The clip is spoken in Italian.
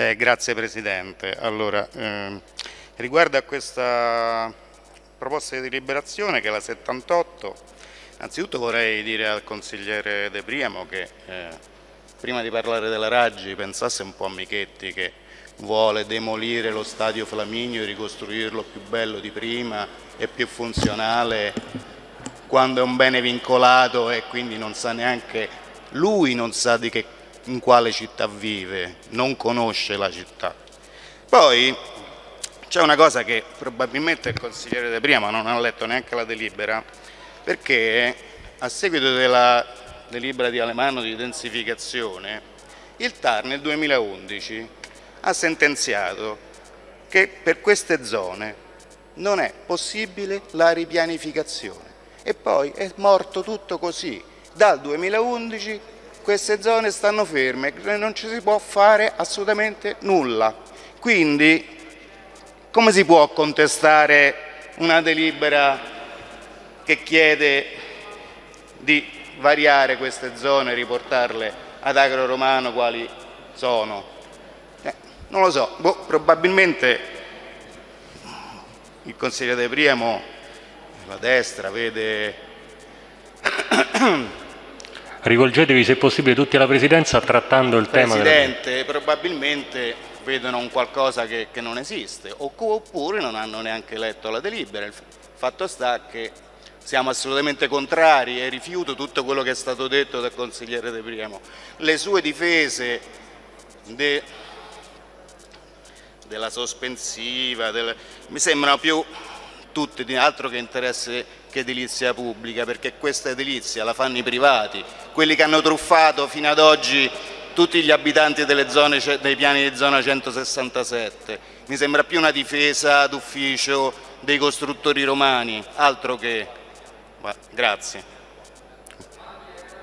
Eh, grazie Presidente. Allora, ehm, riguardo a questa proposta di deliberazione che è la 78, innanzitutto vorrei dire al consigliere De Priamo che eh, prima di parlare della Raggi pensasse un po' a Michetti che vuole demolire lo stadio Flaminio e ricostruirlo più bello di prima e più funzionale quando è un bene vincolato e quindi non sa neanche lui non sa di che in quale città vive, non conosce la città. Poi c'è una cosa che probabilmente il consigliere De Prima non ha letto neanche la delibera, perché a seguito della delibera di Alemano di densificazione, il TAR nel 2011 ha sentenziato che per queste zone non è possibile la ripianificazione e poi è morto tutto così. Dal 2011 queste zone stanno ferme, non ci si può fare assolutamente nulla. Quindi come si può contestare una delibera che chiede di variare queste zone riportarle ad agro romano quali sono? Eh, non lo so, boh, probabilmente il consigliere De Priamo, la destra, vede Rivolgetevi se possibile tutti alla Presidenza trattando il Presidente, tema. Presidente, probabilmente vedono un qualcosa che, che, non esiste oppure non hanno neanche letto la delibera. Il fatto sta che siamo assolutamente contrari e rifiuto tutto quello che è stato detto dal consigliere De Priamo. Le sue difese de, della sospensiva del, mi sembrano più tutte di altro che interesse che edilizia pubblica, perché questa edilizia la fanno i privati, quelli che hanno truffato fino ad oggi tutti gli abitanti zone, dei piani di zona 167. Mi sembra più una difesa d'ufficio dei costruttori romani, altro che... Grazie.